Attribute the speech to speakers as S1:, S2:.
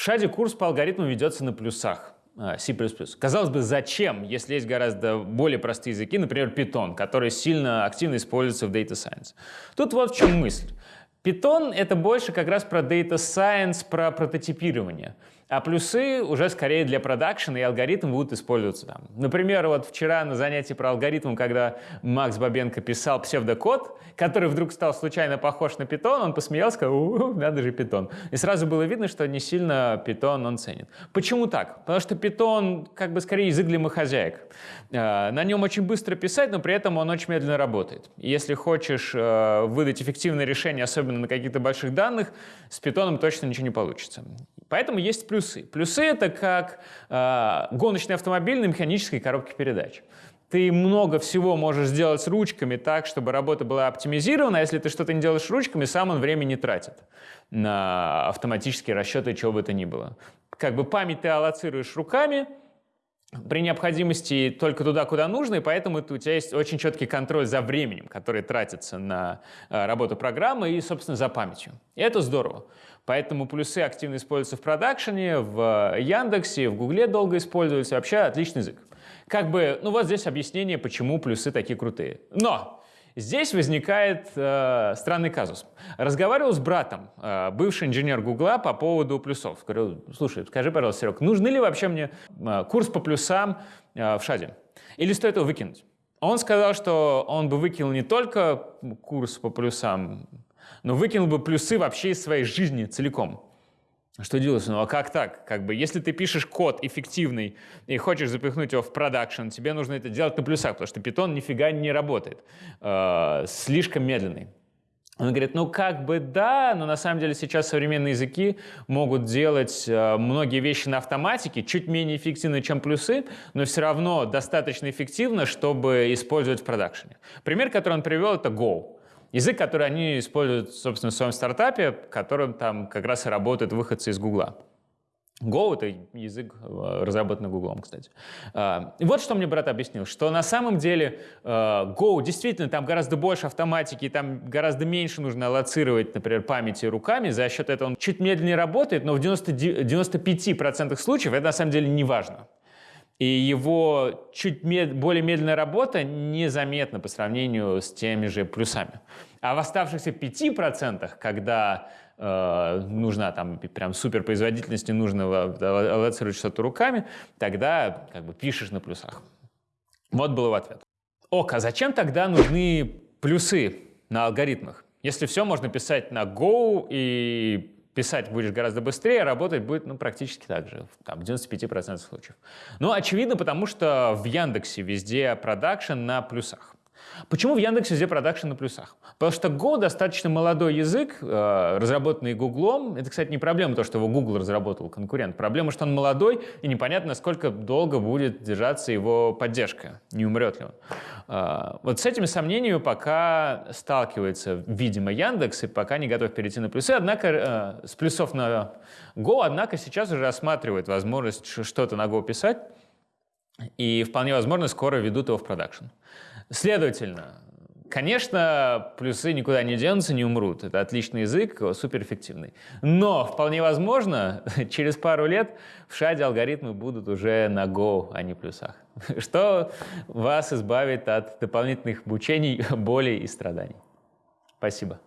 S1: В шаде курс по алгоритму ведется на плюсах. А, C++. Казалось бы, зачем, если есть гораздо более простые языки, например, Python, который сильно активно используется в Data Science. Тут вот в чем мысль. Python — это больше как раз про Data Science, про прототипирование. А плюсы уже скорее для продакшена, и алгоритмы будут использоваться там. Например, вот вчера на занятии про алгоритм, когда Макс Бабенко писал псевдокод, который вдруг стал случайно похож на Python, он посмеялся, сказал, у, надо же Python. И сразу было видно, что не сильно Python он ценит. Почему так? Потому что Python как бы скорее язык для домохозяек. Э, на нем очень быстро писать, но при этом он очень медленно работает. если хочешь э, выдать эффективное решение, особенно на каких-то больших данных, с Python точно ничего не получится. Поэтому есть плюсы. Плюсы — это как э, гоночный автомобиль на механической коробке передач. Ты много всего можешь сделать с ручками так, чтобы работа была оптимизирована, а если ты что-то не делаешь ручками, сам он время не тратит на автоматические расчеты, чего бы то ни было. Как бы память ты аллоцируешь руками, при необходимости только туда, куда нужно, и поэтому у тебя есть очень четкий контроль за временем, который тратится на э, работу программы и, собственно, за памятью. И это здорово. Поэтому плюсы активно используются в продакшене, в Яндексе, в Гугле долго используются. Вообще отличный язык. Как бы, ну вот здесь объяснение, почему плюсы такие крутые. Но Здесь возникает э, странный казус. Разговаривал с братом, э, бывший инженер Гугла, по поводу плюсов. Говорю, слушай, скажи, пожалуйста, Серег, нужны ли вообще мне э, курс по плюсам э, в ШАДе? Или стоит его выкинуть? Он сказал, что он бы выкинул не только курс по плюсам, но выкинул бы плюсы вообще из своей жизни целиком. Что делать? Ну а как так? Как бы, если ты пишешь код эффективный и хочешь запихнуть его в продакшн, тебе нужно это делать на плюсах, потому что Python нифига не работает. Э, слишком медленный. Он говорит, ну как бы да, но на самом деле сейчас современные языки могут делать э, многие вещи на автоматике, чуть менее эффективно, чем плюсы, но все равно достаточно эффективно, чтобы использовать в продакшене. Пример, который он привел, это Go. Язык, который они используют, собственно, в своем стартапе, которым там как раз и работают выходцы из Гугла. Go — это язык, э, разработанный Гуглом, кстати. А, и вот что мне брат объяснил, что на самом деле э, Go действительно там гораздо больше автоматики, там гораздо меньше нужно аллоцировать, например, памяти руками, за счет этого он чуть медленнее работает, но в 90, 95% случаев это на самом деле не важно и его чуть мед, более медленная работа незаметна по сравнению с теми же плюсами. А в оставшихся 5%, когда э, нужна там прям суперпроизводительность, не нужно аллоцировать что-то руками, тогда как бы пишешь на плюсах. Вот был его ответ. Ок, а зачем тогда нужны плюсы на алгоритмах? Если все можно писать на Go и писать будешь гораздо быстрее, а работать будет ну, практически так же, там, в 95% случаев. Ну, очевидно, потому что в Яндексе везде продакшн на плюсах. Почему в Яндексе везде продакшн на плюсах? Потому что Go достаточно молодой язык, э, разработанный Гуглом. Это, кстати, не проблема то, что его Google разработал, конкурент. Проблема, что он молодой, и непонятно, сколько долго будет держаться его поддержка, не умрет ли он. Э, вот с этими сомнениями пока сталкивается, видимо, Яндекс, и пока не готов перейти на плюсы. Однако, э, с плюсов на Go, однако сейчас уже рассматривает возможность что-то на Go писать, и вполне возможно скоро ведут его в продакшн. Следовательно, конечно, плюсы никуда не денутся, не умрут. Это отличный язык, суперэффективный. Но вполне возможно, через пару лет в шаде алгоритмы будут уже на Go, а не плюсах. Что вас избавит от дополнительных мучений, болей и страданий. Спасибо.